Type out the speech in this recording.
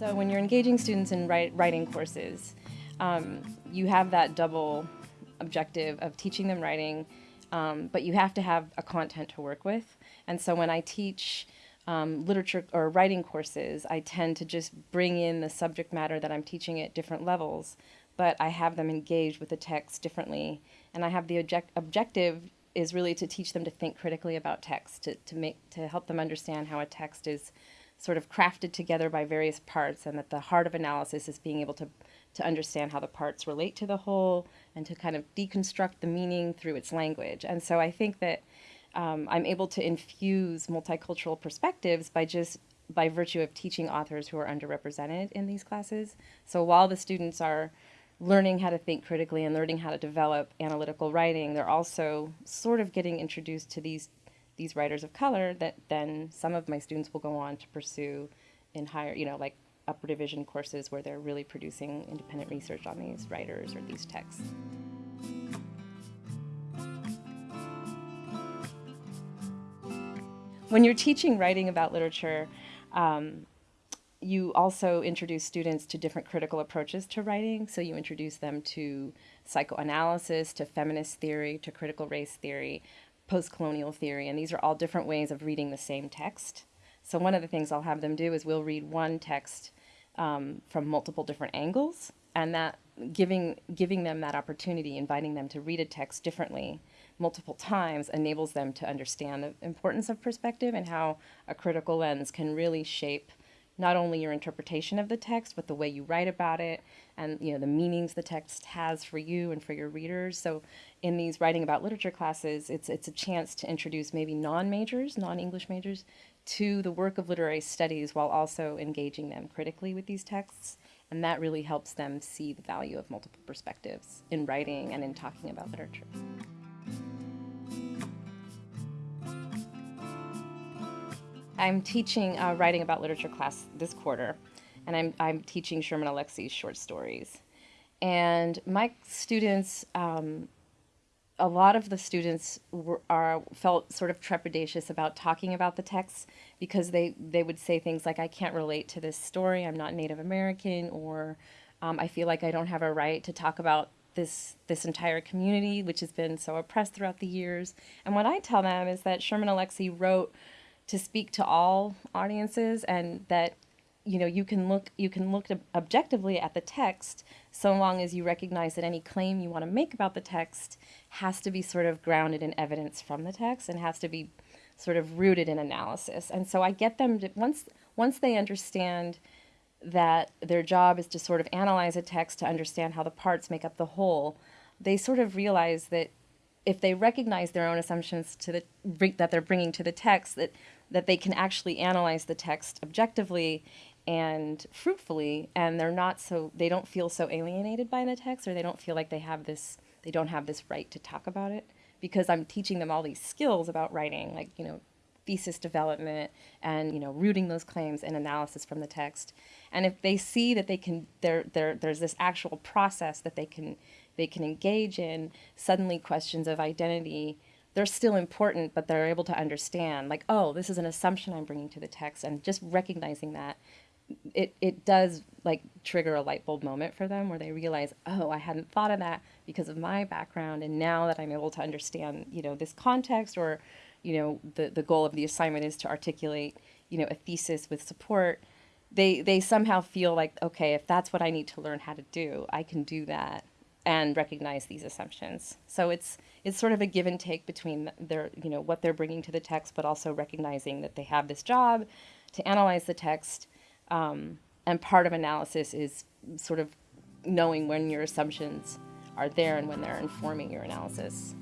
So when you're engaging students in write, writing courses, um, you have that double objective of teaching them writing, um, but you have to have a content to work with. And so when I teach um, literature or writing courses, I tend to just bring in the subject matter that I'm teaching at different levels, but I have them engage with the text differently. And I have the object objective is really to teach them to think critically about text, to, to make to help them understand how a text is sort of crafted together by various parts and that the heart of analysis is being able to, to understand how the parts relate to the whole and to kind of deconstruct the meaning through its language. And so I think that um, I'm able to infuse multicultural perspectives by just by virtue of teaching authors who are underrepresented in these classes. So while the students are learning how to think critically and learning how to develop analytical writing, they're also sort of getting introduced to these these writers of color that then some of my students will go on to pursue in higher, you know, like upper division courses where they're really producing independent research on these writers or these texts. When you're teaching writing about literature, um, you also introduce students to different critical approaches to writing. So you introduce them to psychoanalysis, to feminist theory, to critical race theory, post-colonial theory, and these are all different ways of reading the same text. So one of the things I'll have them do is we'll read one text um, from multiple different angles, and that giving giving them that opportunity, inviting them to read a text differently multiple times enables them to understand the importance of perspective and how a critical lens can really shape not only your interpretation of the text, but the way you write about it and you know the meanings the text has for you and for your readers. So in these writing about literature classes, it's it's a chance to introduce maybe non-majors, non-English majors to the work of literary studies while also engaging them critically with these texts. And that really helps them see the value of multiple perspectives in writing and in talking about literature. I'm teaching uh, writing about literature class this quarter, and I'm, I'm teaching Sherman Alexie's short stories. And my students, um, a lot of the students were, are felt sort of trepidatious about talking about the text because they, they would say things like, I can't relate to this story, I'm not Native American, or um, I feel like I don't have a right to talk about this this entire community, which has been so oppressed throughout the years. And what I tell them is that Sherman Alexie wrote to speak to all audiences and that you know you can look you can look objectively at the text so long as you recognize that any claim you want to make about the text has to be sort of grounded in evidence from the text and has to be sort of rooted in analysis. And so i get them to once once they understand that their job is to sort of analyze a text to understand how the parts make up the whole they sort of realize that if they recognize their own assumptions to the that they're bringing to the text that that they can actually analyze the text objectively and fruitfully and they're not so they don't feel so alienated by the text or they don't feel like they have this they don't have this right to talk about it because I'm teaching them all these skills about writing like you know thesis development and you know rooting those claims and analysis from the text. And if they see that they can there there there's this actual process that they can they can engage in suddenly questions of identity they're still important, but they're able to understand, like, oh, this is an assumption I'm bringing to the text, and just recognizing that, it, it does like trigger a light bulb moment for them where they realize, oh, I hadn't thought of that because of my background, and now that I'm able to understand, you know, this context, or, you know, the the goal of the assignment is to articulate, you know, a thesis with support. They they somehow feel like, okay, if that's what I need to learn how to do, I can do that and recognize these assumptions. So it's it's sort of a give and take between their you know what they're bringing to the text, but also recognizing that they have this job to analyze the text. Um, and part of analysis is sort of knowing when your assumptions are there and when they're informing your analysis.